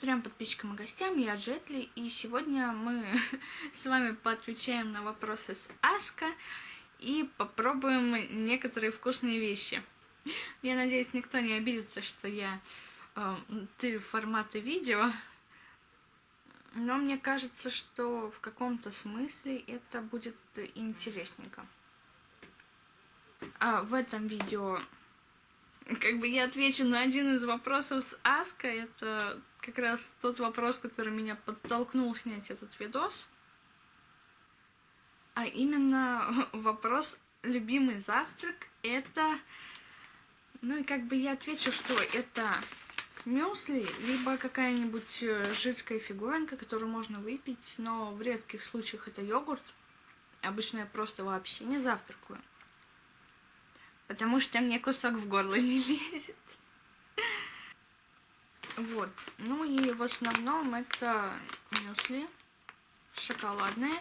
Трем подписчикам и гостям, я Джетли, и сегодня мы с вами поотвечаем на вопросы с Аска и попробуем некоторые вкусные вещи. Я надеюсь, никто не обидится, что я э, ты форматы видео, но мне кажется, что в каком-то смысле это будет интересненько. А в этом видео как бы я отвечу на один из вопросов с Аска. Это как раз тот вопрос, который меня подтолкнул снять этот видос. А именно вопрос любимый завтрак это... Ну и как бы я отвечу, что это мюсли, либо какая-нибудь э, жидкая фигуринка, которую можно выпить, но в редких случаях это йогурт. Обычно я просто вообще не завтракаю. Потому что мне кусок в горло не лезет. Вот. Ну и в основном это мюсли шоколадные.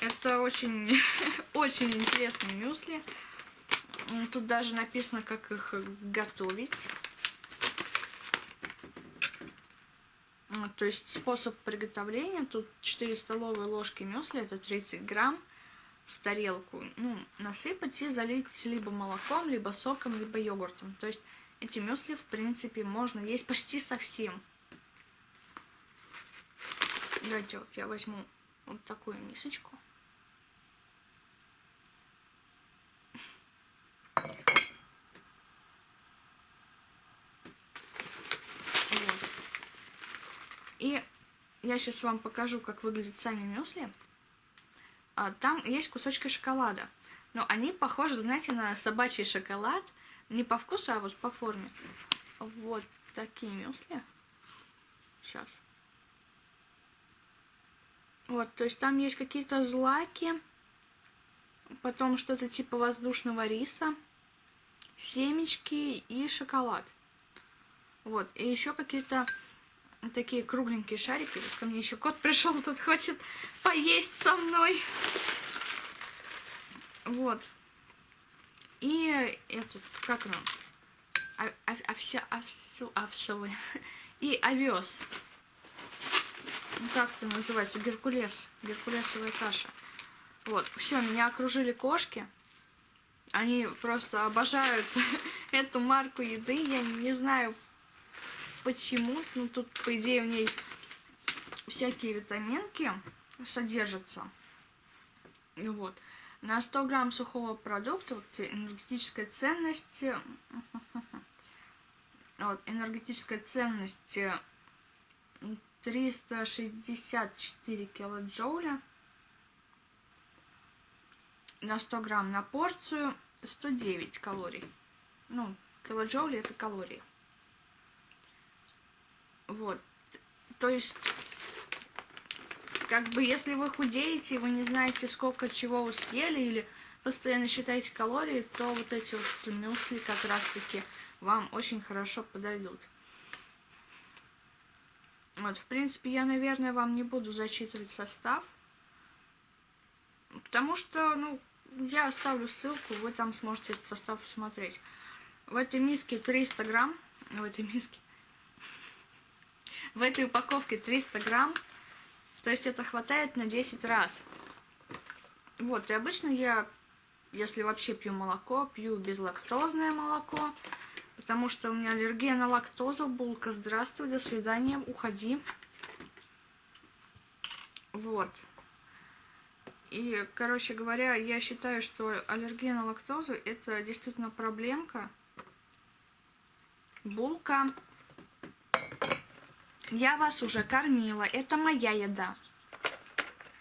Это очень, очень интересные мюсли. Тут даже написано, как их готовить. То есть способ приготовления. Тут 4 столовые ложки мюсли, это 30 грамм в тарелку, ну, насыпать и залить либо молоком, либо соком, либо йогуртом. То есть эти мюсли, в принципе, можно есть почти совсем. Давайте вот я возьму вот такую мисочку. Вот. И я сейчас вам покажу, как выглядят сами мюсли. А, там есть кусочки шоколада. Но они похожи, знаете, на собачий шоколад. Не по вкусу, а вот по форме. Вот такие мюсли. Сейчас. Вот, то есть там есть какие-то злаки. Потом что-то типа воздушного риса. Семечки и шоколад. Вот, и еще какие-то такие кругленькие шарики. Ко мне еще кот пришел, тут хочет поесть со мной. Вот. И этот, как он? А, а, овся, овсу, овсовый. И овес. Как это называется? Геркулес. Геркулесовая каша. Вот. Все, меня окружили кошки. Они просто обожают эту марку еды. Я не знаю, почему. Ну, тут, по идее, в ней всякие витаминки содержатся. Вот. На 100 грамм сухого продукта вот, энергетическая ценность... Вот, энергетическая ценность 364 килоджоуля на 100 грамм на порцию 109 калорий. Ну, килоджоули это калории. Вот. То есть, как бы, если вы худеете, вы не знаете, сколько чего вы съели, или постоянно считаете калории, то вот эти вот мюсли как раз-таки вам очень хорошо подойдут. Вот, в принципе, я, наверное, вам не буду зачитывать состав. Потому что, ну, я оставлю ссылку, вы там сможете этот состав посмотреть. В этой миске 300 грамм, в этой миске в этой упаковке 300 грамм. То есть это хватает на 10 раз. Вот, и обычно я, если вообще пью молоко, пью безлактозное молоко. Потому что у меня аллергия на лактозу. Булка, здравствуй, до свидания, уходи. Вот. И, короче говоря, я считаю, что аллергия на лактозу это действительно проблемка. Булка я вас уже кормила. Это моя еда.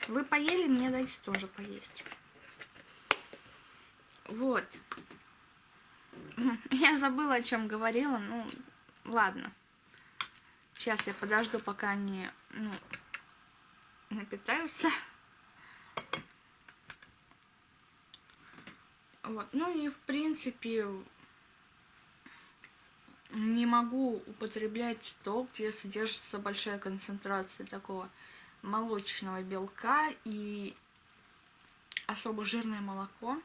Вы поели, мне дайте тоже поесть. Вот. Я забыла, о чем говорила. Ну, ладно. Сейчас я подожду, пока они ну, напитаются. Вот. Ну и в принципе не могу употреблять то, где содержится большая концентрация такого молочного белка и особо жирное молоко.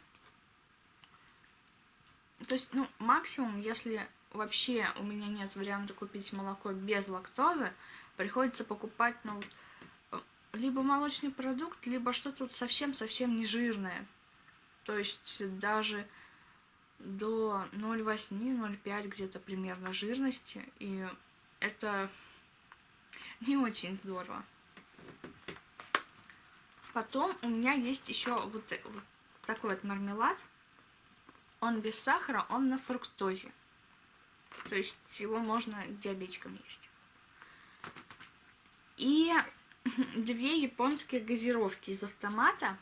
То есть, ну, максимум, если вообще у меня нет варианта купить молоко без лактозы, приходится покупать, ну, либо молочный продукт, либо что-то совсем-совсем не жирное. То есть даже до 0,8-0,5 где-то примерно жирности. И это не очень здорово. Потом у меня есть еще вот, вот такой вот мармелад. Он без сахара, он на фруктозе. То есть его можно диабетикам есть. И две японские газировки из автомата.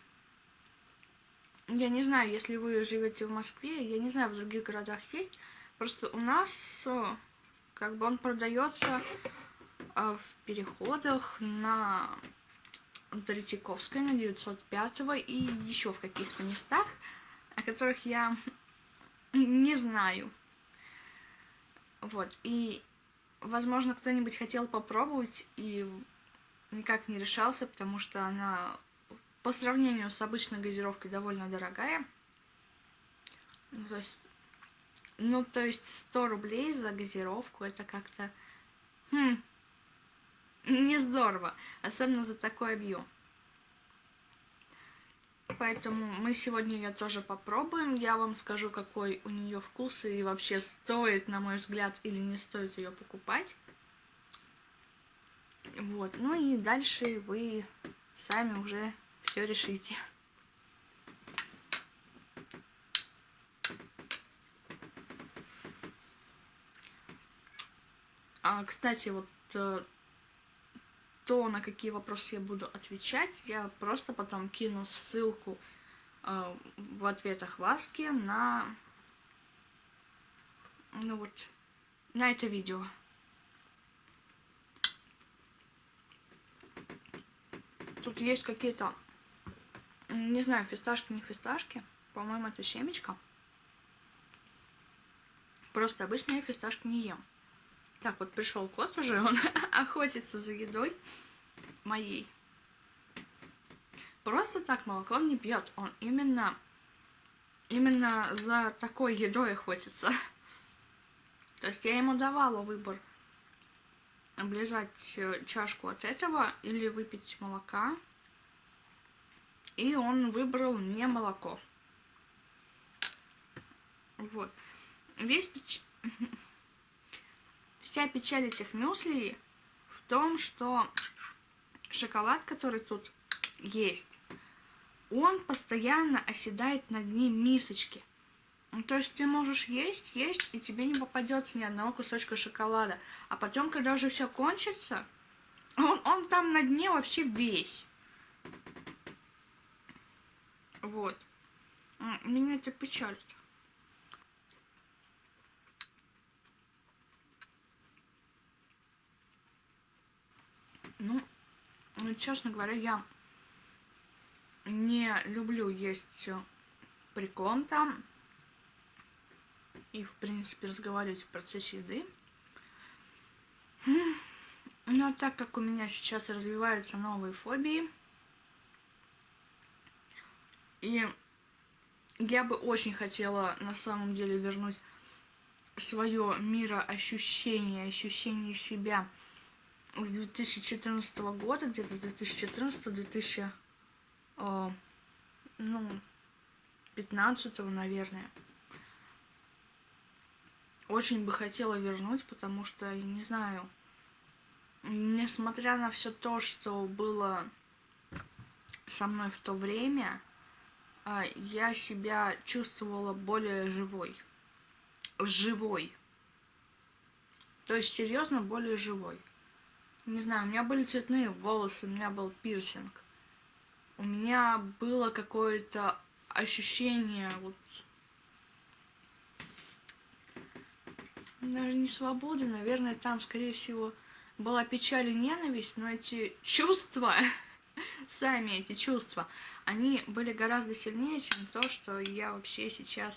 Я не знаю, если вы живете в Москве, я не знаю, в других городах есть. Просто у нас как бы он продается а, в переходах на Третьяковской, на 905 и еще в каких-то местах, о которых я не знаю. Вот, и, возможно, кто-нибудь хотел попробовать и никак не решался, потому что она по сравнению с обычной газировкой довольно дорогая. Ну, то есть, ну, то есть 100 рублей за газировку, это как-то, хм, не здорово, особенно за такой объем. Поэтому мы сегодня ее тоже попробуем. Я вам скажу, какой у нее вкус и вообще стоит, на мой взгляд, или не стоит ее покупать. Вот, ну и дальше вы сами уже все решите. А, кстати, вот э, то, на какие вопросы я буду отвечать, я просто потом кину ссылку э, в ответах Васки на, ну вот, на это видео. Тут есть какие-то, не знаю, фисташки, не фисташки. По-моему, это семечко. Просто обычно я фисташки не ем. Так, вот пришел кот уже, он охотится за едой моей. Просто так молоко не пьет, он именно, именно за такой едой охотится. То есть я ему давала выбор облизать э, чашку от этого или выпить молока. И он выбрал не молоко. Вот. Весь печ... Вся печаль этих мюсли в том, что шоколад, который тут есть, он постоянно оседает на дне мисочки. Ну, то есть ты можешь есть, есть, и тебе не попадется ни одного кусочка шоколада. А потом, когда уже все кончится, он, он там на дне вообще весь. Вот. Меня это печалит. Ну, честно говоря, я не люблю есть прикон там и, в принципе, разговаривать в процессе еды. Но а так как у меня сейчас развиваются новые фобии, и я бы очень хотела на самом деле вернуть свое мироощущение, ощущение себя с 2014 года, где-то с 2014-2000, ну, 15 наверное. Очень бы хотела вернуть, потому что, я не знаю, несмотря на все то, что было со мной в то время, я себя чувствовала более живой. Живой. То есть, серьезно, более живой. Не знаю, у меня были цветные волосы, у меня был пирсинг. У меня было какое-то ощущение вот даже не свобода, наверное, там, скорее всего, была печаль и ненависть, но эти чувства, сами эти чувства, они были гораздо сильнее, чем то, что я вообще сейчас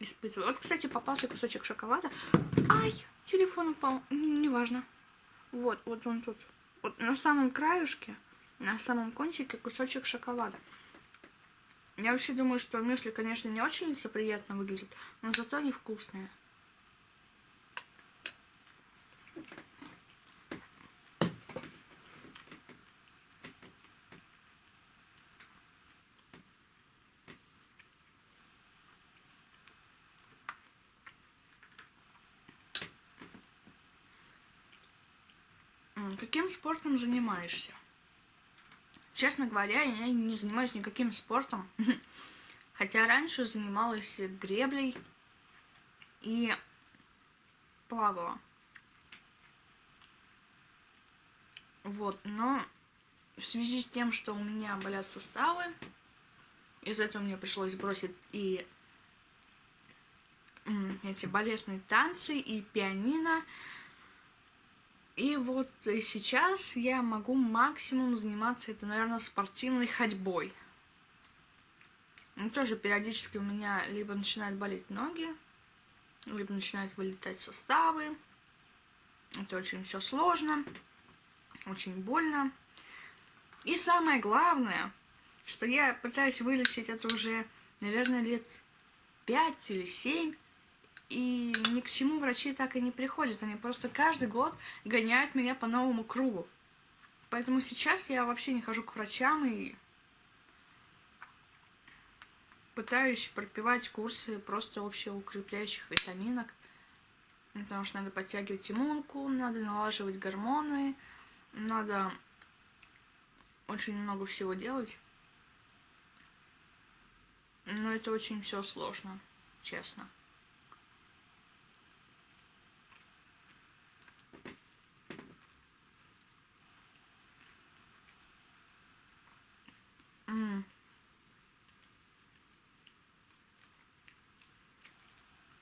испытываю. Вот, кстати, попался кусочек шоколада. Ай, телефон упал, неважно. Вот, вот он тут. Вот на самом краюшке, на самом кончике кусочек шоколада. Я вообще думаю, что мюсли, конечно, не очень лицеприятно выглядят, но зато они вкусные. М, Каким спортом занимаешься? Честно говоря, я не занимаюсь никаким спортом. Хотя раньше занималась греблей и плавала. Вот, но в связи с тем, что у меня болят суставы, из-за этого мне пришлось бросить и эти балетные танцы, и пианино. И вот сейчас я могу максимум заниматься, это, наверное, спортивной ходьбой. Ну, тоже периодически у меня либо начинают болеть ноги, либо начинают вылетать суставы. Это очень все сложно, очень больно. И самое главное, что я пытаюсь вылечить это уже, наверное, лет пять или семь. И ни к чему врачи так и не приходят. Они просто каждый год гоняют меня по новому кругу. Поэтому сейчас я вообще не хожу к врачам и пытаюсь пропивать курсы просто общеукрепляющих витаминок. Потому что надо подтягивать иммунку, надо налаживать гормоны, надо очень много всего делать. Но это очень все сложно, честно. М.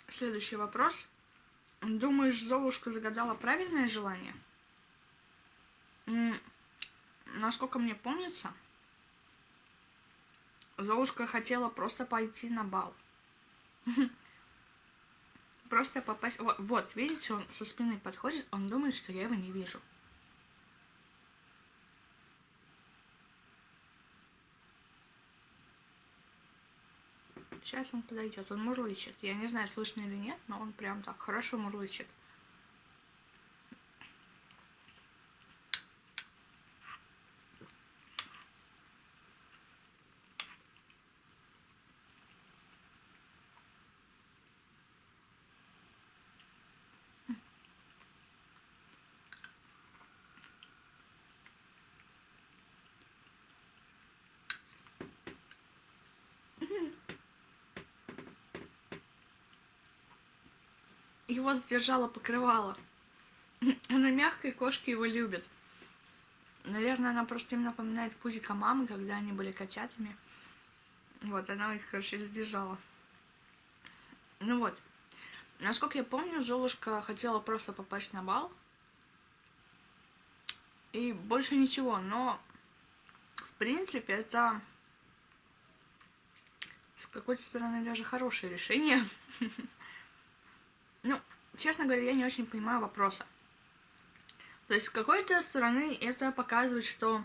Следующий вопрос. Думаешь, Золушка загадала правильное желание? Насколько мне помнится, Золушка хотела просто пойти на бал. Просто попасть... Вот, видите, он со спины подходит, он думает, что я его не вижу. Сейчас он подойдет, он мурлычет. Я не знаю, слышно или нет, но он прям так хорошо мурлычет. Его задержало покрывало. Она мягкая, кошки его любят. Наверное, она просто им напоминает пузика мамы, когда они были котятами. Вот, она их, короче, задержала. Ну вот. Насколько я помню, Золушка хотела просто попасть на бал. И больше ничего, но в принципе это с какой-то стороны даже хорошее решение. Ну, честно говоря, я не очень понимаю вопроса. То есть, с какой-то стороны, это показывает, что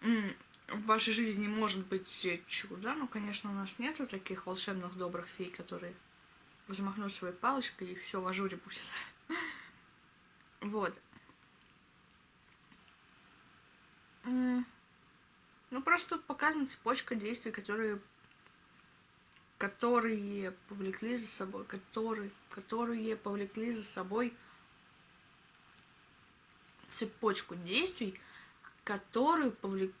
в вашей жизни может быть чудо. Ну, конечно, у нас нету таких волшебных добрых фей, которые взмахнут своей палочкой и все в ажуре будет. Вот. Ну, просто тут показана цепочка действий, которые которые повлекли за собой, которые, которые повлекли за собой цепочку действий, которые повлек,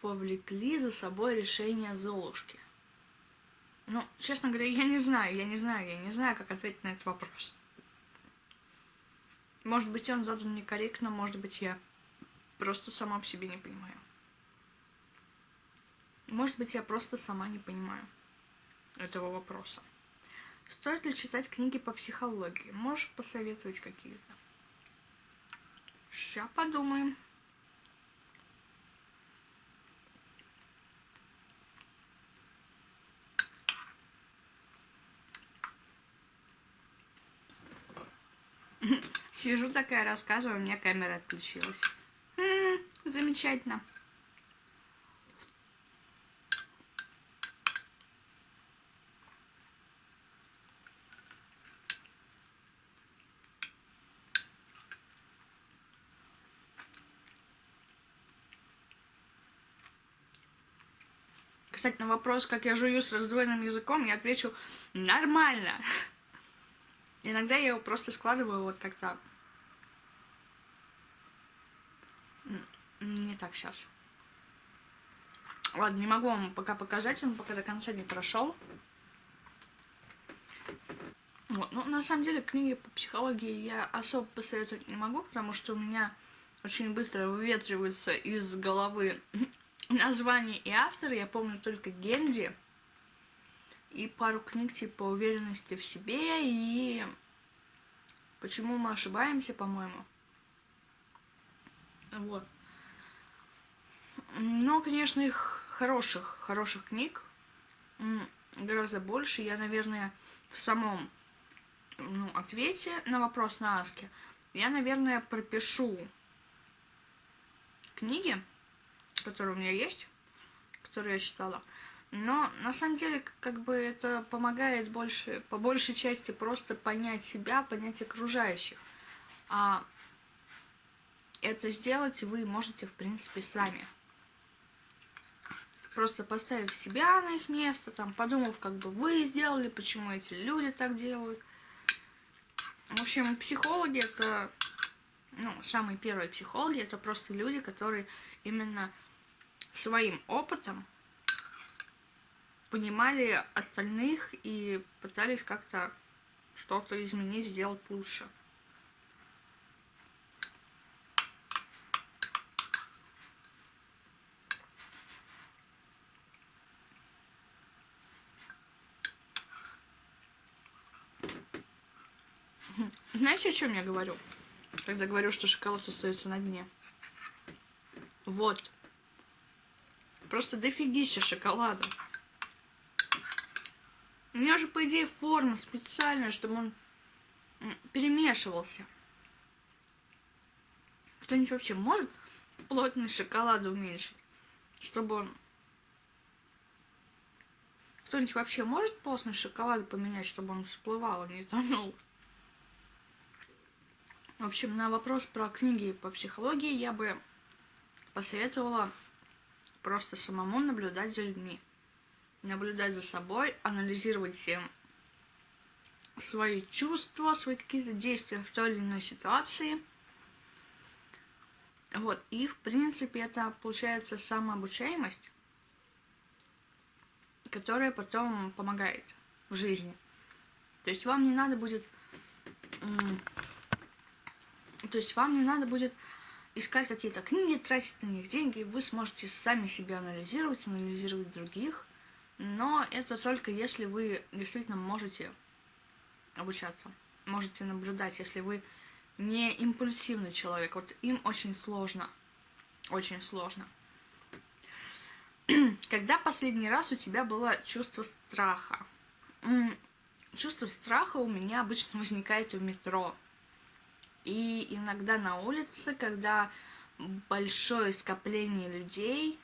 повлекли за собой решение Золушки. Ну, честно говоря, я не знаю, я не знаю, я не знаю, как ответить на этот вопрос. Может быть, он задан некорректно, может быть, я просто сама по себе не понимаю. Может быть, я просто сама не понимаю этого вопроса. Стоит ли читать книги по психологии? Можешь посоветовать какие-то? Сейчас подумаем. Сижу такая, рассказываю, у меня камера отключилась. М-м, замечательно. Кстати, на вопрос, как я жую с раздвоенным языком, я отвечу нормально. Иногда я его просто складываю вот как-то. Не так сейчас. Ладно, не могу вам пока показать, он пока до конца не прошел. Вот. Ну, на самом деле, книги по психологии я особо посоветовать не могу, потому что у меня очень быстро выветриваются из головы название и автор. Я помню только Генди и пару книг типа «Уверенности в себе» и «Почему мы ошибаемся», по-моему. Вот. Но, конечно, их хороших, хороших книг гораздо больше. Я, наверное, в самом ну, ответе на вопрос на Аске я, наверное, пропишу книги, которые у меня есть, которые я читала. Но на самом деле, как бы это помогает больше, по большей части просто понять себя, понять окружающих. А это сделать вы можете, в принципе, сами. Просто поставив себя на их место, там, подумав, как бы вы сделали, почему эти люди так делают. В общем, психологи это, ну, самые первые психологи, это просто люди, которые именно своим опытом понимали остальных и пытались как-то что-то изменить, сделать лучше. Знаете, о чем я говорю? Когда говорю, что шоколад остается на дне. Вот. Просто дофигища шоколада. У меня же, по идее, форма специальная, чтобы он перемешивался. Кто-нибудь вообще может плотность шоколада уменьшить? Чтобы он... Кто-нибудь вообще может плотность шоколада поменять, чтобы он всплывал, а не тонул? В общем, на вопрос про книги по психологии я бы посоветовала просто самому наблюдать за людьми. Наблюдать за собой, анализировать э, свои чувства, свои какие-то действия в той или иной ситуации. Вот, и в принципе это получается самообучаемость, которая потом помогает в жизни. То есть вам не надо будет то есть вам не надо будет искать какие-то книги, тратить на них деньги, вы сможете сами себя анализировать, анализировать других, но это только если вы действительно можете обучаться, можете наблюдать, если вы не импульсивный человек, вот им очень сложно, очень сложно. Когда последний раз у тебя было чувство страха? Чувство страха у меня обычно возникает в метро. И иногда на улице, когда большое скопление людей,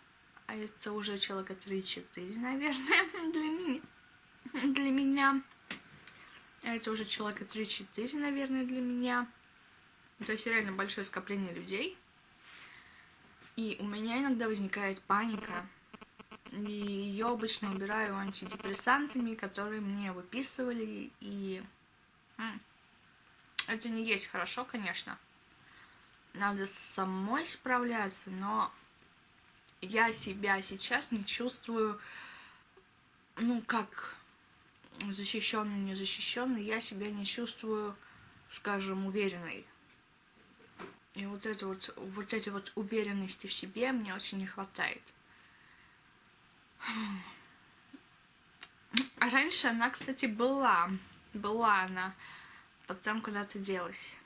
а это уже человека 3-4, наверное, для меня, для меня. А это уже человека 3-4, наверное, для меня. То есть реально большое скопление людей. И у меня иногда возникает паника. И ее обычно убираю антидепрессантами, которые мне выписывали. И это не есть хорошо, конечно. Надо самой справляться, но я себя сейчас не чувствую, ну, как защищенный, незащищенный, я себя не чувствую, скажем, уверенной. И вот это вот, вот этой вот уверенности в себе мне очень не хватает. А раньше она, кстати, была. Была она потом куда-то делась.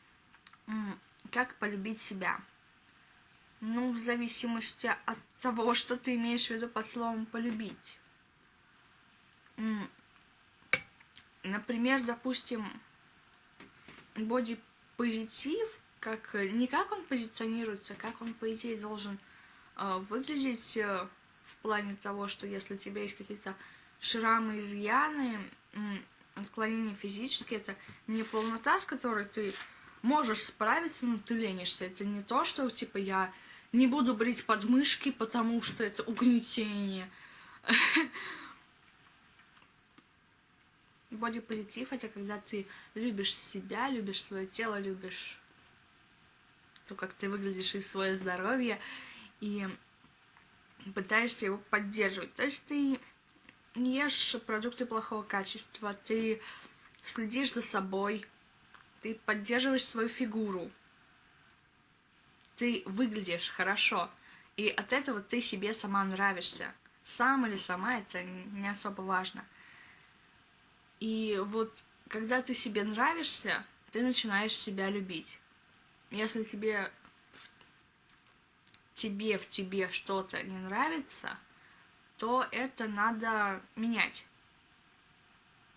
Как полюбить себя? Ну, в зависимости от того, что ты имеешь в виду под словом «полюбить». Например, допустим, бодипозитив, как, не как он позиционируется, как он, по идее, должен э, выглядеть э, в плане того, что если у тебя есть какие-то шрамы, изъяны, отклонение физически это не полнота, с которой ты можешь справиться, но ты ленишься. Это не то, что типа я не буду брить подмышки, потому что это угнетение. Бодипозитив это когда ты любишь себя, любишь свое тело, любишь то, как ты выглядишь и свое здоровье, и пытаешься его поддерживать. То есть ты не ешь продукты плохого качества, ты следишь за собой, ты поддерживаешь свою фигуру, ты выглядишь хорошо, и от этого ты себе сама нравишься. Сам или сама, это не особо важно. И вот когда ты себе нравишься, ты начинаешь себя любить. Если тебе тебе в тебе что-то не нравится, то это надо менять.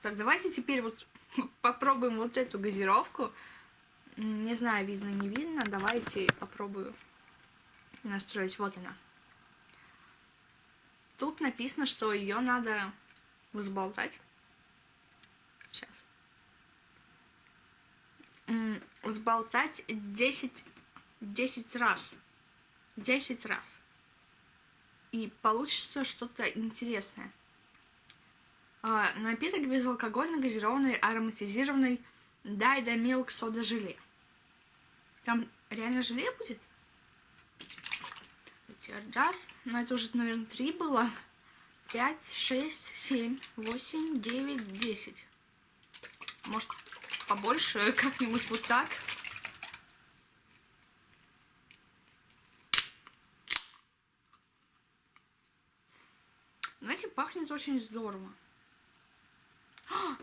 Так, давайте теперь вот попробуем вот эту газировку. Не знаю, видно, не видно. Давайте попробую настроить. Вот она. Тут написано, что ее надо взболтать. Сейчас. Взболтать 10, 10 раз. 10 раз. И получится что-то интересное. А, напиток безалкогольный, газированный, ароматизированный Дайда Милк Сода Желе. Там реально желе будет? Раз, ну это уже, наверное, три было. Пять, шесть, семь, восемь, девять, десять. Может, побольше, как-нибудь вот так. Знаете, пахнет очень здорово. А!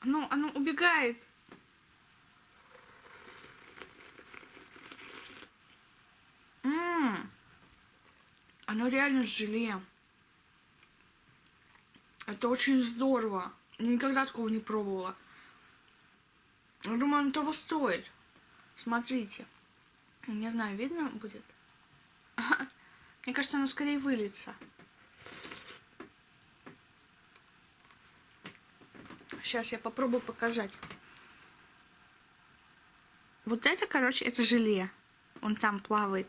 Оно, оно убегает. Ммм. Оно реально желе. Это очень здорово. Я никогда такого не пробовала. Я думаю, оно того стоит. Смотрите. Не знаю, видно будет? Мне кажется, оно скорее выльется. Сейчас я попробую показать. Вот это, короче, это желе. Он там плавает.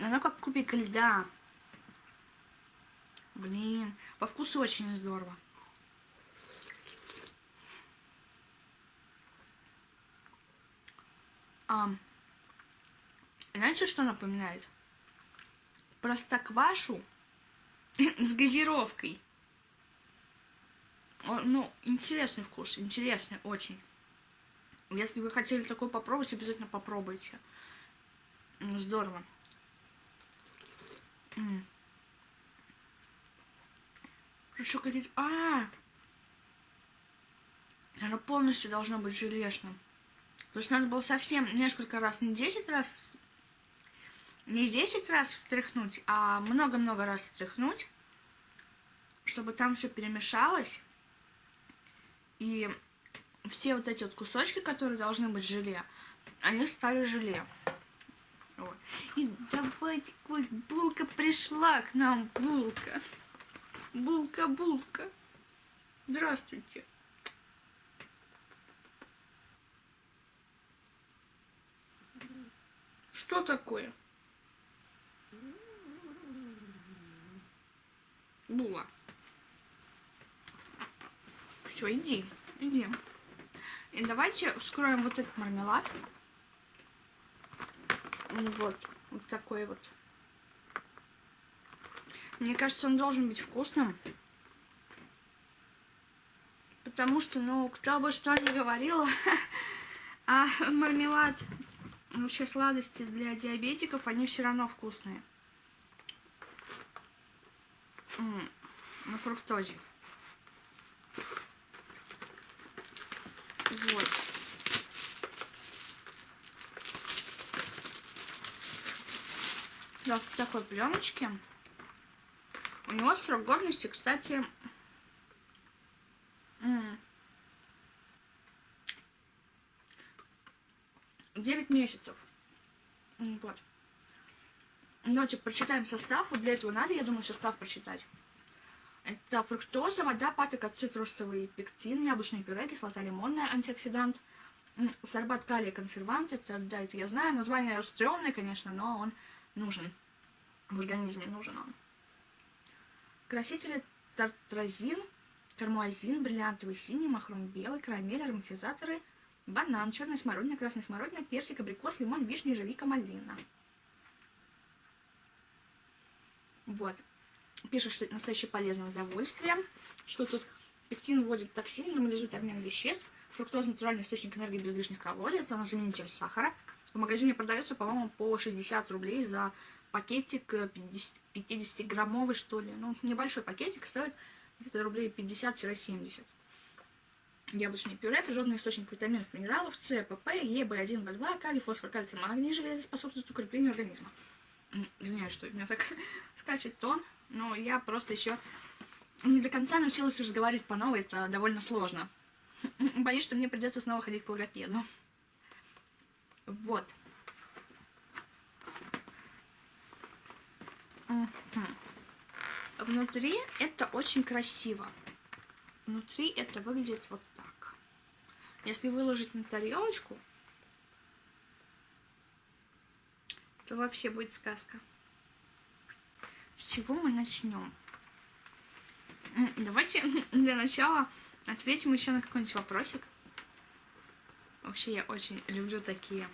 Оно как кубик льда. Блин, по вкусу очень здорово. А, знаете, что напоминает? Простоквашу с газировкой. Ну, интересный вкус, интересный очень. Если вы хотели такой попробовать, обязательно попробуйте. Здорово. Что хотите? А, оно полностью должно быть желешным. То есть надо было совсем несколько раз, не 10 раз, не 10 раз встряхнуть, а много-много раз встряхнуть, чтобы там все перемешалось. И все вот эти вот кусочки, которые должны быть желе, они стали желе. Вот. И давайте, ой, булка пришла к нам, булка. Булка, булка. Здравствуйте. Что такое? Була. Все, иди, иди. И давайте вскроем вот этот мармелад. Вот, вот такой вот. Мне кажется, он должен быть вкусным. Потому что, ну, кто бы что ни говорил, а мармелад, вообще сладости для диабетиков, они все равно вкусные. на фруктозе. Вот. Да, в такой пленочке. У него срок годности, кстати, 9 месяцев. Вот. Давайте прочитаем состав. Вот для этого надо, я думаю, состав прочитать. Это фруктоза, вода, патока, цитрусовый пектин, яблочное пюре, кислота лимонная, антиоксидант, сорбат калия, консервант. Это, да, это я знаю. Название стрёмное, конечно, но он нужен. В организме нужен он. Красители тартразин, кармуазин, бриллиантовый синий, махром белый, карамель, ароматизаторы, банан, черная смородина, красная смородина, персик, абрикос, лимон, вишня, ежевика, малина. Вот. Пишут, что это настоящее полезное удовольствие, что тут пектин вводит токсин, нормализует обмен веществ, фруктоза натуральный источник энергии без лишних калорий, это заменитель сахара. В магазине продается, по-моему, по 60 рублей за пакетик 50-граммовый, что ли. Ну, небольшой пакетик стоит где-то рублей 50-70. Яблочное пюре, природный источник витаминов, минералов, С, ПП, Е, В1, В2, калий, фосфор, кальций, магний, железо способствует укреплению организма. Извиняюсь, что у меня так скачет тон, но я просто еще не до конца научилась разговаривать по новой, это довольно сложно. Боюсь, что мне придется снова ходить к логопеду. Вот. Внутри это очень красиво. Внутри это выглядит вот так. Если выложить на тарелочку, то вообще будет сказка. С чего мы начнем? Давайте для начала ответим еще на какой-нибудь вопросик. Вообще я очень люблю такие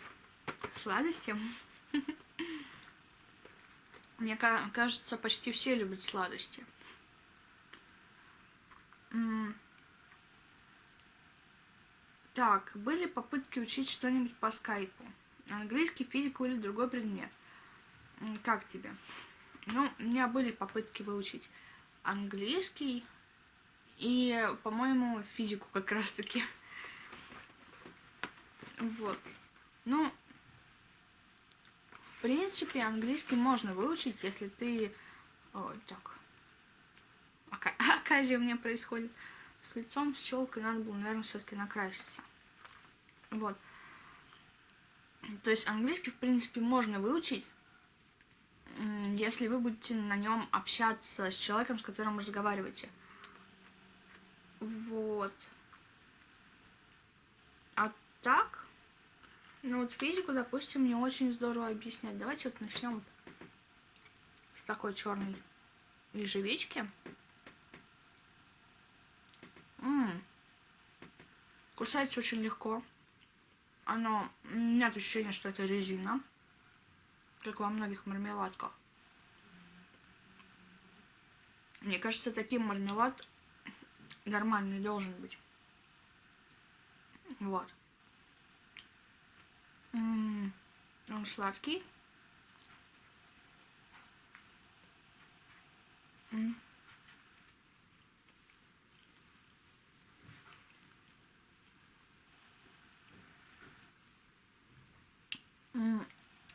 сладости. Мне кажется, почти все любят сладости. Так, были попытки учить что-нибудь по скайпу? Английский, физику или другой предмет? Как тебе? Ну, у меня были попытки выучить английский и, по-моему, физику как раз-таки. Вот. Ну, в принципе, английский можно выучить, если ты... Ой, так. Ока... Оказия у меня происходит. С лицом, с щелкой надо было, наверное, все-таки накраситься. Вот. То есть английский, в принципе, можно выучить, если вы будете на нем общаться с человеком, с которым разговариваете. Вот. А так, ну вот физику, допустим, мне очень здорово объяснять. Давайте вот начнем с такой черной ежевички. М Кусается очень легко. Оно... Нет ощущения, что это резина. Как во многих мармеладках. Мне кажется, таким мармелад нормальный должен быть. Вот. М -м -м, он сладкий. М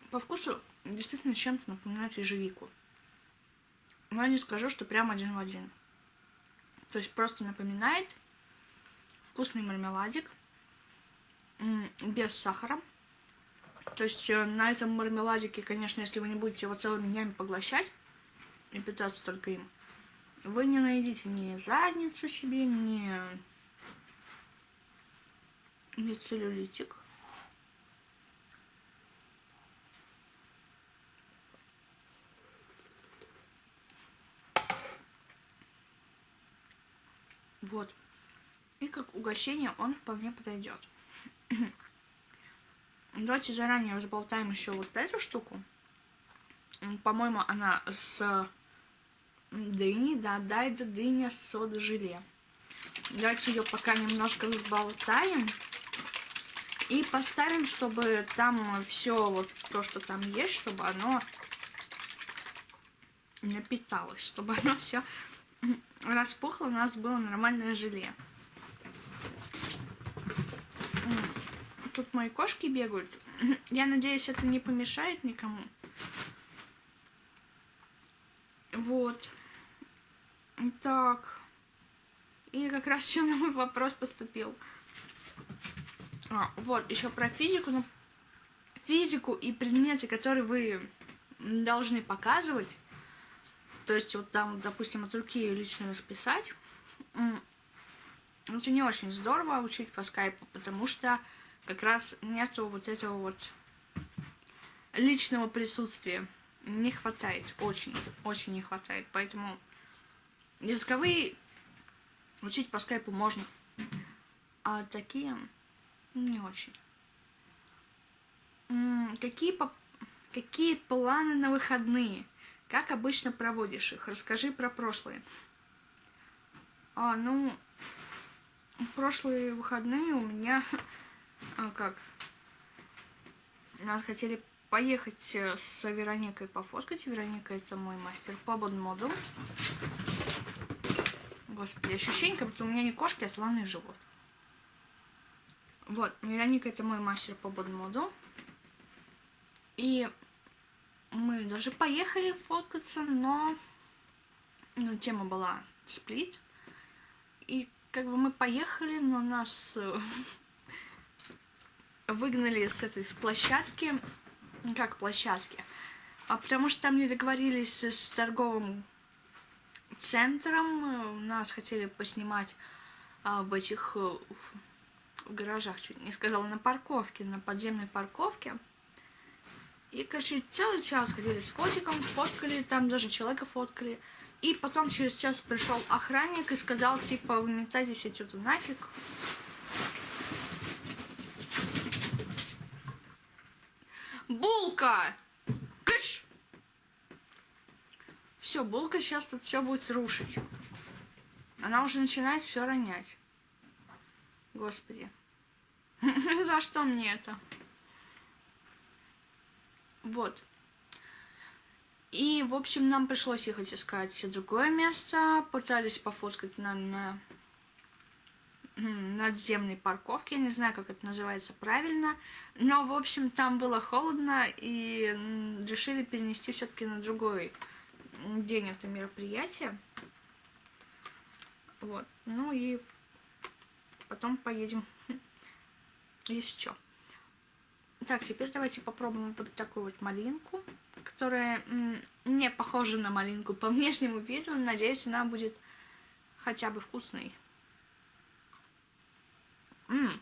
По вкусу действительно чем-то напоминает ежевику. Но я не скажу, что прям один в один. То есть просто напоминает вкусный мармеладик без сахара. То есть э, на этом мармеладике, конечно, если вы не будете его целыми днями поглощать и питаться только им, вы не найдете ни задницу себе, ни, ни целлюлитик. Вот. И как угощение он вполне подойдет. Давайте заранее разболтаем еще вот эту штуку. По-моему, она с дыни, да, да, это дыня с сода-желе. Давайте ее пока немножко взболтаем. И поставим, чтобы там все вот то, что там есть, чтобы оно напиталось, чтобы оно все распухло, у нас было нормальное желе. Тут мои кошки бегают. Я надеюсь, это не помешает никому. Вот. Так. И как раз еще на мой вопрос поступил. А, вот, еще про физику. Ну, физику и предметы, которые вы должны показывать, то есть вот там, допустим, от руки лично расписать, это не очень здорово учить по скайпу, потому что как раз нету вот этого вот личного присутствия. Не хватает, очень, очень не хватает. Поэтому Языковые учить по скайпу можно. А такие не очень. Какие, по... Какие планы на выходные? Как обычно проводишь их? Расскажи про прошлые. А, ну, прошлые выходные у меня... А, как? Нас хотели поехать э, с Вероникой пофоткать. Вероника это мой мастер по бодмоду. Господи, ощущение, как будто у меня не кошки, а слоны живут. Вот, Вероника это мой мастер по бодмоду. И мы даже поехали фоткаться, но ну, тема была сплит. И как бы мы поехали, но нас э, выгнали с этой с площадки. Как площадки? А потому что там не договорились с торговым центром. Нас хотели поснимать а, в этих э, в гаражах, чуть не сказала, на парковке, на подземной парковке. И, короче, целый час ходили с фотиком, фоткали, там даже человека фоткали. И потом через час пришел охранник и сказал, типа, выметайтесь отсюда нафиг. Булка! Кыш! Все, булка сейчас тут все будет рушить. Она уже начинает все ронять. Господи. За что мне это? Вот. И, в общем, нам пришлось ехать искать другое место. Пытались пофоткать на, на надземной парковке. Я не знаю, как это называется правильно. Но, в общем, там было холодно и решили перенести все-таки на другой день это мероприятие. Вот. Ну и потом поедем еще. Так, теперь давайте попробуем вот такую вот малинку, которая не похожа на малинку по внешнему виду. Надеюсь, она будет хотя бы вкусной. М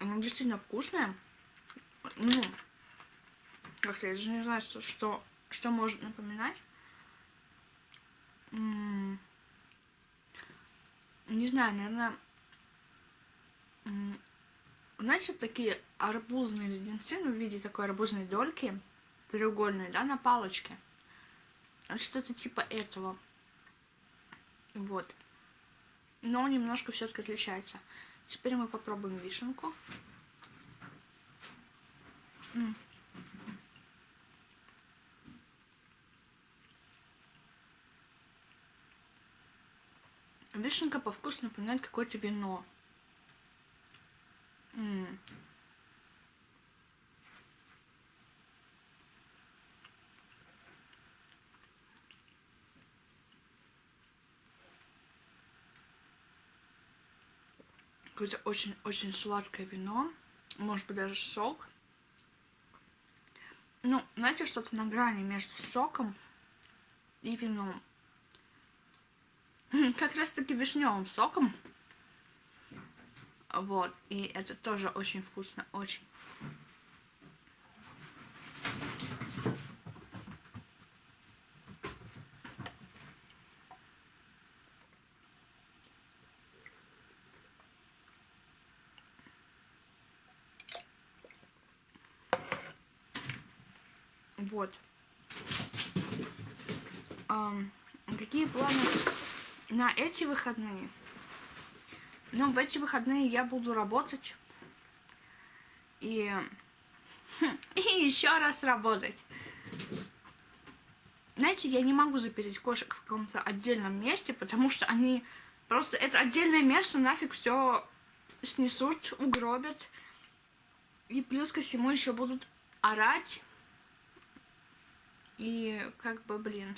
Она действительно вкусная. Ну, как-то я даже не знаю, что, что, что может напоминать не знаю, наверное, знаете, вот такие арбузные леденцы, ну, в виде такой арбузной дольки, треугольной, да, на палочке. Что-то типа этого. Вот. Но немножко все-таки отличается. Теперь мы попробуем вишенку. М Вишенка по вкусу напоминает какое-то вино. М -м. Какое-то очень-очень сладкое вино. Может быть, даже сок. Ну, знаете, что-то на грани между соком и вином. Как раз таки вишневым соком. Вот, и это тоже очень вкусно, очень. Вот. Um, какие планы на эти выходные. Ну, в эти выходные я буду работать. И, и еще раз работать. Знаете, я не могу запереть кошек в каком-то отдельном месте, потому что они просто это отдельное место нафиг все снесут, угробят. И плюс ко всему еще будут орать. И как бы, блин,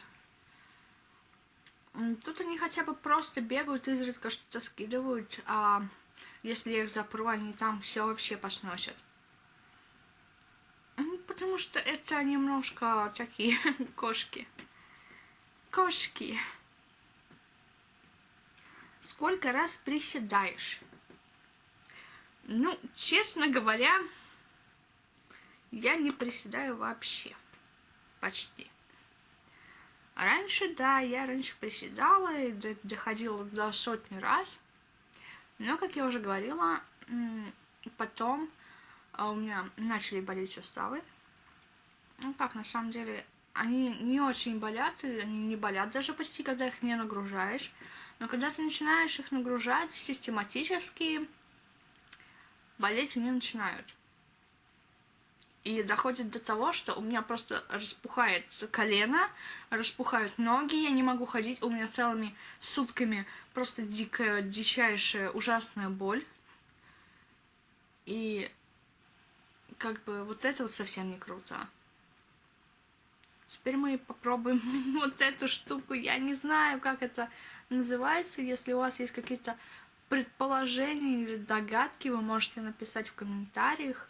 Тут они хотя бы просто бегают, изредка что-то скидывают, а если я их запру, они там все вообще посносят. Потому что это немножко такие кошки. Кошки. Сколько раз приседаешь? Ну, честно говоря, я не приседаю вообще. Почти. Раньше, да, я раньше приседала и доходила до сотни раз. Но, как я уже говорила, потом а, у меня начали болеть суставы. Ну как, на самом деле, они не очень болят, и они не болят даже почти, когда их не нагружаешь. Но когда ты начинаешь их нагружать систематически, болеть они начинают. И доходит до того, что у меня просто распухает колено, распухают ноги, я не могу ходить, у меня целыми сутками просто дикая, дичайшая, ужасная боль. И как бы вот это вот совсем не круто. Теперь мы попробуем вот эту штуку. Я не знаю, как это называется. Если у вас есть какие-то предположения или догадки, вы можете написать в комментариях.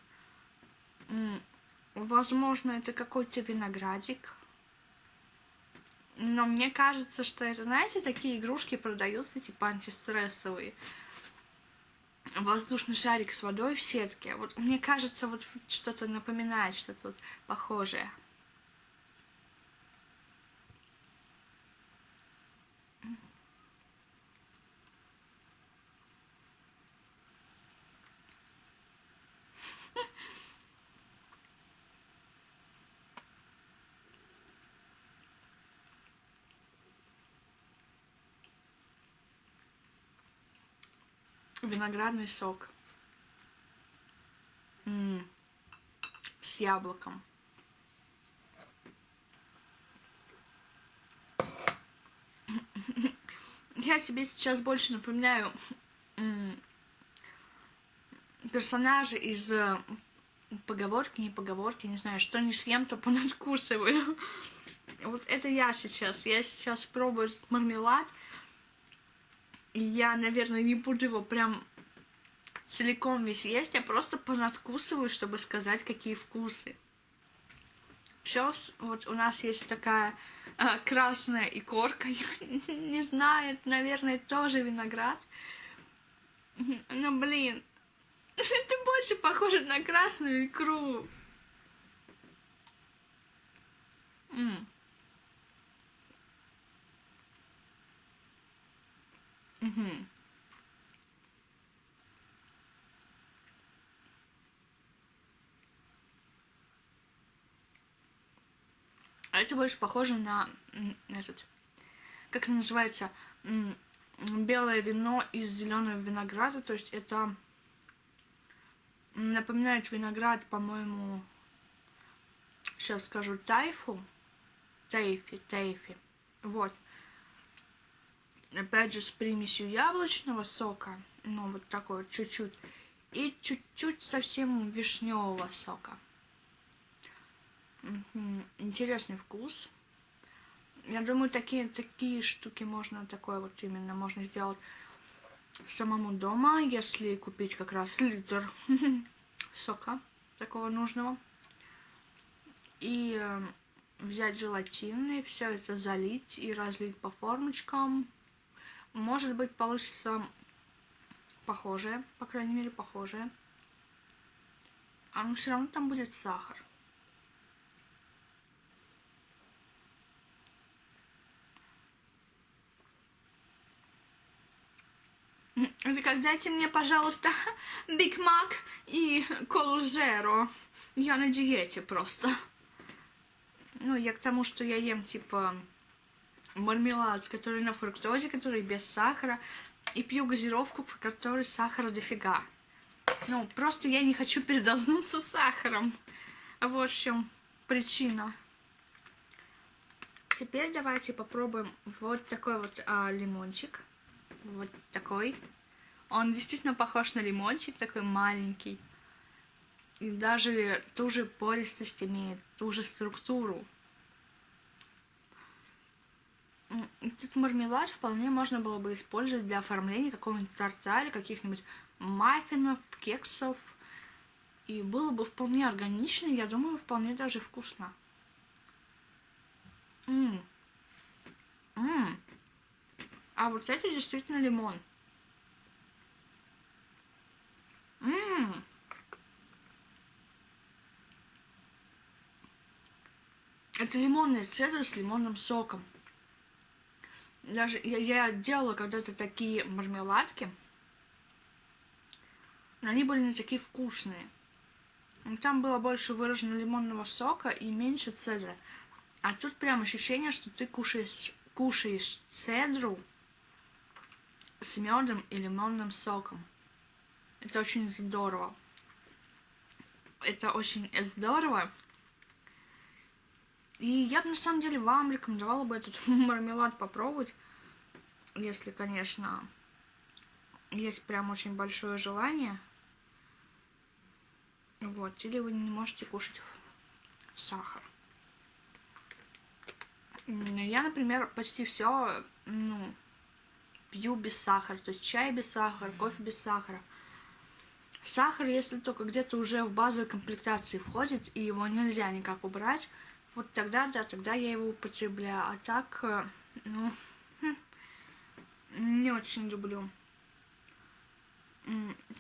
Возможно, это какой-то виноградик. Но мне кажется, что это, знаете, такие игрушки продаются, типа антистрессовые. Воздушный шарик с водой в сетке. Вот мне кажется, вот что-то напоминает, что-то вот похожее. Виноградный сок М -м, с яблоком. Я себе сейчас больше напоминаю персонажа из э, поговорки, не поговорки, не знаю, что не съем, то понадкусываю. Вот это я сейчас. Я сейчас пробую мармелад я, наверное, не буду его прям целиком весь есть, я просто понадкусываю, чтобы сказать, какие вкусы. Сейчас вот у нас есть такая э, красная икорка, я не знаю, это, наверное, тоже виноград. Но, блин, это больше похоже на красную икру. М. Угу. Это больше похоже на этот, как это называется, белое вино из зеленого винограда. То есть это напоминает виноград, по-моему, сейчас скажу, тайфу. Тайфи, тайфи. Вот опять же, с примесью яблочного сока, ну, вот такой вот чуть-чуть, и чуть-чуть совсем вишневого сока. Интересный вкус. Я думаю, такие, такие штуки можно, такое вот именно можно сделать самому дома, если купить как раз литр сока такого нужного. И э, взять желатин и все это залить и разлить по формочкам. Может быть, получится похожее, по крайней мере, похожее. А но все равно там будет сахар. Дайте мне, пожалуйста, Биг Мак и Колу Зеро. Я на диете просто. Ну, я к тому, что я ем, типа, мармелад, который на фруктозе, который без сахара, и пью газировку, в которой сахара дофига. Ну, просто я не хочу передознуться сахаром. Вот в чем причина. Теперь давайте попробуем вот такой вот а, лимончик. Вот такой. Он действительно похож на лимончик, такой маленький. И даже ту же пористость имеет, ту же структуру. Этот мармелад вполне можно было бы использовать для оформления какого-нибудь торта или каких-нибудь маффинов, кексов. И было бы вполне органично, я думаю, вполне даже вкусно. Ммм. Ммм. А вот это действительно лимон. Ммм. Это лимонная цедра с лимонным соком. Даже я, я делала когда-то такие мармеладки. Они были не такие вкусные. Там было больше выражено лимонного сока и меньше цедры. А тут прям ощущение, что ты кушаешь, кушаешь цедру с медом и лимонным соком. Это очень здорово. Это очень здорово. И я бы на самом деле вам рекомендовала бы этот мармелад попробовать, если, конечно, есть прям очень большое желание. Вот, или вы не можете кушать сахар. Я, например, почти все, ну, пью без сахара. То есть чай без сахара, кофе без сахара. Сахар, если только где-то уже в базовой комплектации входит, и его нельзя никак убрать, вот тогда, да, тогда я его употребляю. А так, э, ну, хм, не очень люблю.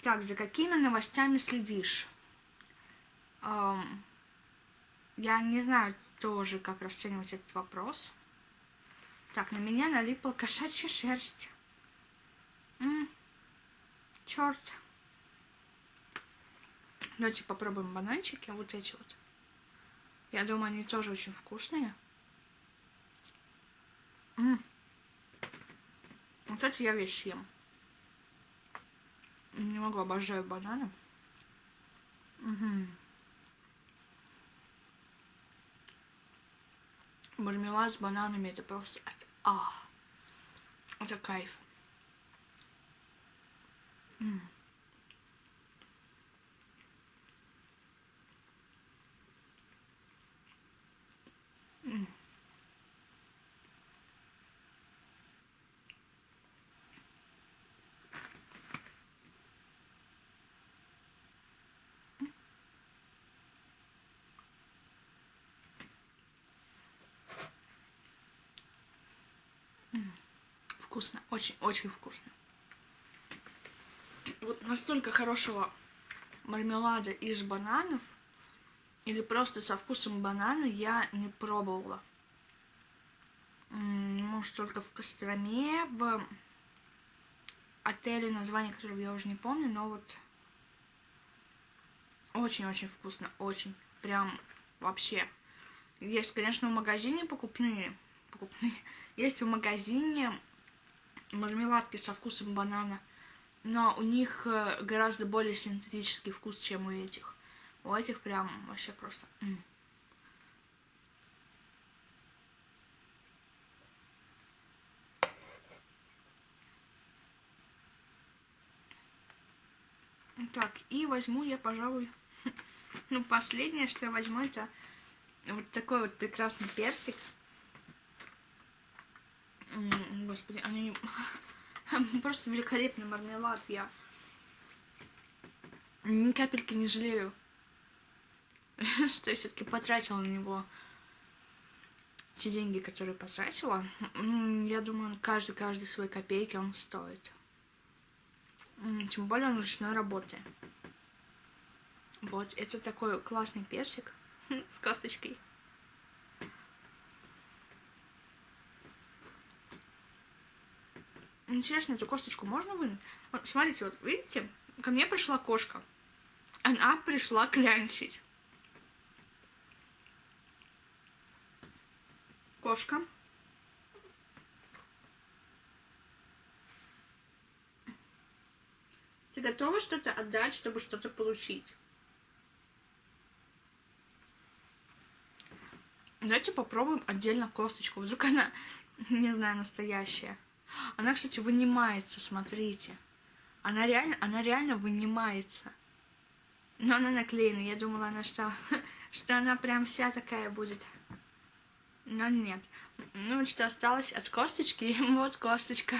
Так, за какими новостями следишь? Я не знаю тоже, как расценивать этот вопрос. Так, на меня налипла кошачья шерсть. Черт. Давайте попробуем бананчики, вот эти вот. Я думаю, они тоже очень вкусные. М -м. Вот это я весь съем. Не могу, обожаю бананы. Угу. Мармелад с бананами это просто... А, это кайф. М -м. Вкусно, очень-очень вкусно. Вот настолько хорошего мармелада из бананов или просто со вкусом банана я не пробовала. Может, только в Костроме, в отеле, название которого я уже не помню, но вот очень-очень вкусно, очень. Прям вообще. Есть, конечно, в магазине покупные, покупные. Есть в магазине мармеладки со вкусом банана, но у них э, гораздо более синтетический вкус, чем у этих. У этих прям вообще просто... Так, и возьму я, пожалуй, ну, последнее, что я возьму, это вот такой вот прекрасный персик. Господи, они просто великолепный мармелад. Я ни капельки не жалею, что я все-таки потратила на него те деньги, которые потратила. Я думаю, каждый, каждый свои копейки он стоит. Тем более он ручной работы. Вот, это такой классный персик с косточкой. Интересно, эту косточку можно вынуть? Смотрите, вот видите, ко мне пришла кошка. Она пришла клянчить. Кошка. Ты готова что-то отдать, чтобы что-то получить? Давайте попробуем отдельно косточку. Вдруг она, не знаю, настоящая. Она, кстати, вынимается, смотрите. Она реально, она реально вынимается. Но она наклеена. Я думала, она что, что она прям вся такая будет. Но нет. Ну, что осталось от косточки. Вот косточка.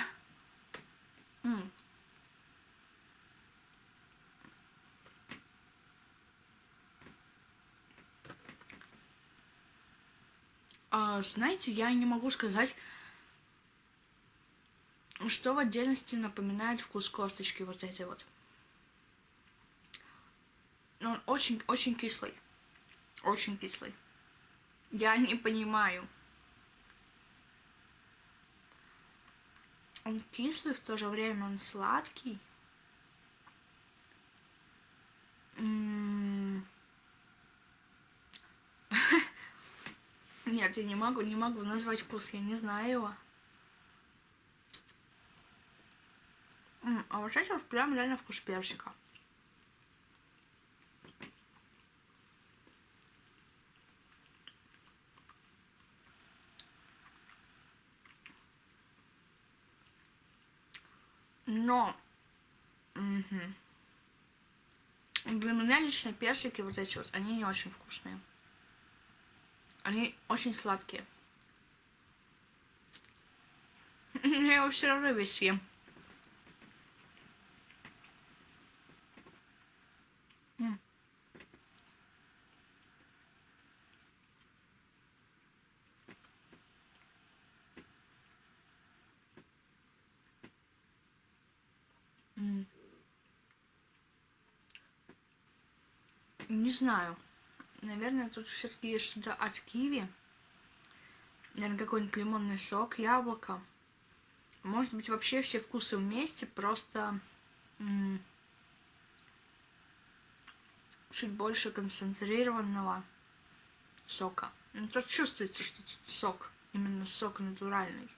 А, знаете, я не могу сказать, что в отдельности напоминает вкус косточки вот этой вот. Он очень-очень кислый. Очень кислый. Я не понимаю. Он кислый, в то же время он сладкий. М-м. Нет, я не могу, не могу назвать вкус, я не знаю его. А вот это прям реально вкус персика. Но угу. для меня лично персики вот эти вот, они не очень вкусные. Они очень сладкие. Я его все равно весь съем. Не знаю. Наверное, тут все-таки есть что-то от киви. Наверное, какой-нибудь лимонный сок, яблоко. Может быть, вообще все вкусы вместе, просто чуть больше концентрированного сока. Ну, тут чувствуется, что тут сок, именно сок натуральный.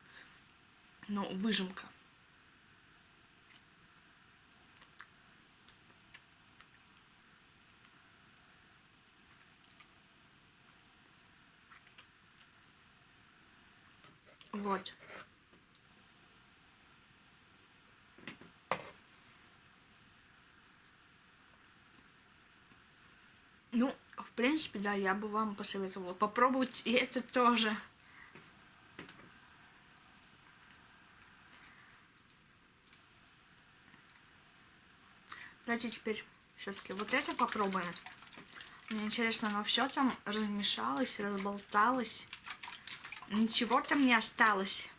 Но выжимка. Вот. Ну, в принципе, да, я бы вам посоветовала попробовать и это тоже. Давайте теперь все-таки вот это попробуем. Мне интересно, оно все там размешалось, разболталось. Ничего там не осталось.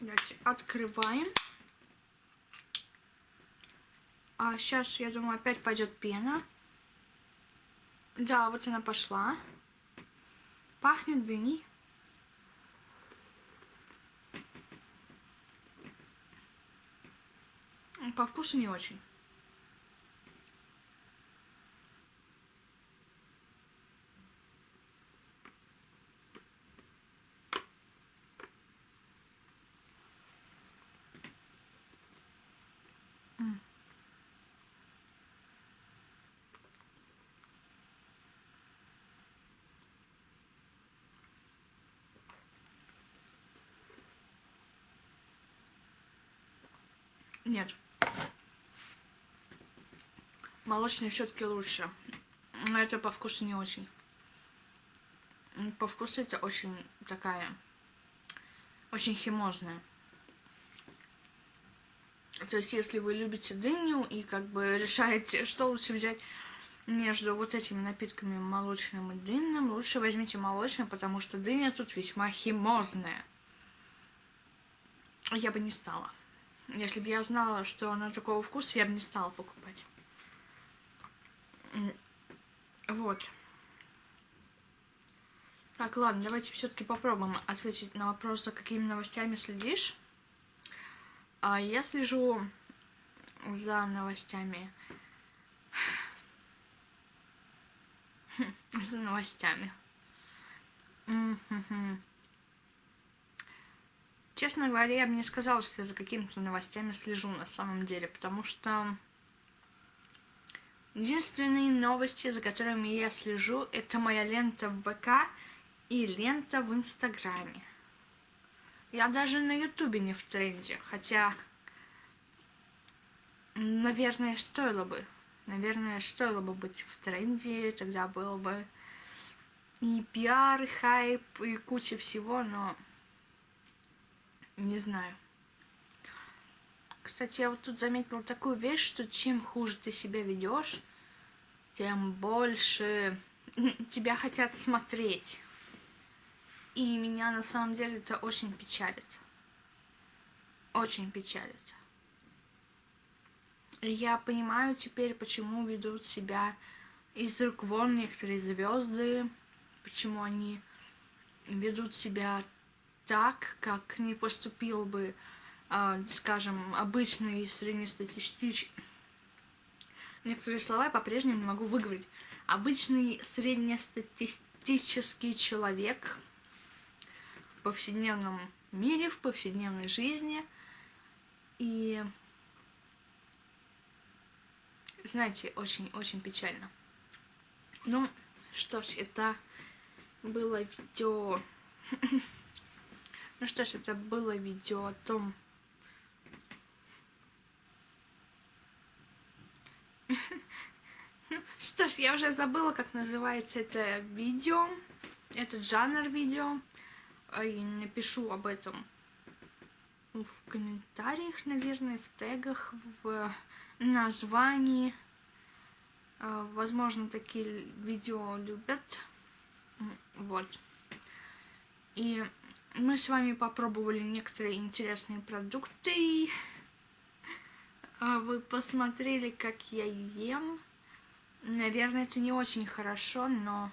Давайте открываем. А сейчас, я думаю, опять пойдет пена. Да, вот она пошла. Пахнет дыней. По вкусу не очень. Нет. Молочный все-таки лучше. Но это по вкусу не очень. По вкусу это очень такая, очень химозная. То есть, если вы любите дыню и как бы решаете, что лучше взять между вот этими напитками молочным и дынным, лучше возьмите молочный, потому что дыня тут весьма химозная. Я бы не стала. Если бы я знала, что она такого вкуса, я бы не стала покупать. Вот. Так, ладно, давайте все-таки попробуем ответить на вопрос, за какими новостями следишь. А я слежу за новостями. за новостями. Честно говоря, я бы не сказала, что я за какими-то новостями слежу на самом деле, потому что единственные новости, за которыми я слежу, это моя лента в ВК и лента в Инстаграме. Я даже на Ютубе не в тренде, хотя, наверное, стоило бы. Наверное, стоило бы быть в тренде, тогда было бы и пиар, и хайп, и куча всего, но не знаю. Кстати, я вот тут заметила такую вещь, что чем хуже ты себя ведешь, тем больше тебя хотят смотреть. И меня на самом деле это очень печалит. Очень печалит. Я понимаю теперь, почему ведут себя из рук вон некоторые звезды, почему они ведут себя так, как не поступил бы, э, скажем, обычный среднестатистический... Некоторые слова я по-прежнему не могу выговорить. Обычный среднестатистический человек в повседневном мире, в повседневной жизни. И, знаете, очень-очень печально. Ну, что ж, это было видео... Ну что ж, это было видео о том... Ну, что ж, я уже забыла, как называется это видео, этот жанр видео. И напишу об этом в комментариях, наверное, в тегах, в названии. А, возможно, такие видео любят. Вот. И мы с вами попробовали некоторые интересные продукты. А, вы посмотрели, как я ем. Наверное, это не очень хорошо, но...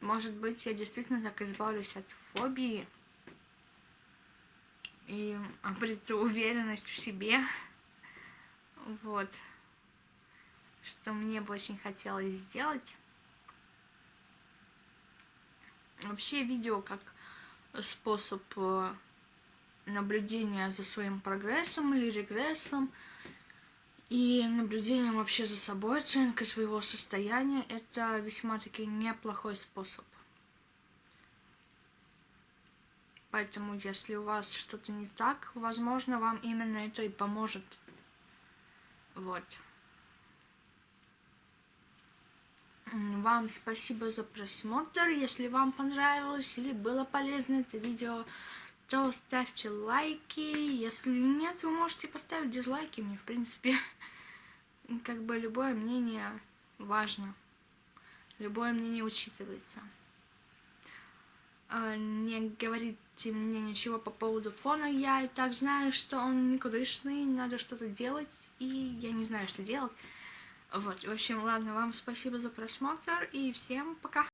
Может быть, я действительно так избавлюсь от фобии. И обрету уверенность в себе. Вот что мне бы очень хотелось сделать. Вообще видео как способ э, наблюдения за своим прогрессом или регрессом и наблюдением вообще за собой, оценкой своего состояния, это весьма-таки неплохой способ. Поэтому, если у вас что-то не так, возможно, вам именно это и поможет. Вот. Вам спасибо за просмотр. Если вам понравилось или было полезно это видео, то ставьте лайки. Если нет, вы можете поставить дизлайки. Мне, в принципе, как бы любое мнение важно. Любое мнение учитывается. А, не говорите мне ничего по поводу фона. Я и так знаю, что он никудышный, надо что-то делать, и я не знаю, что делать. Вот, в общем, ладно, вам спасибо за просмотр и всем пока.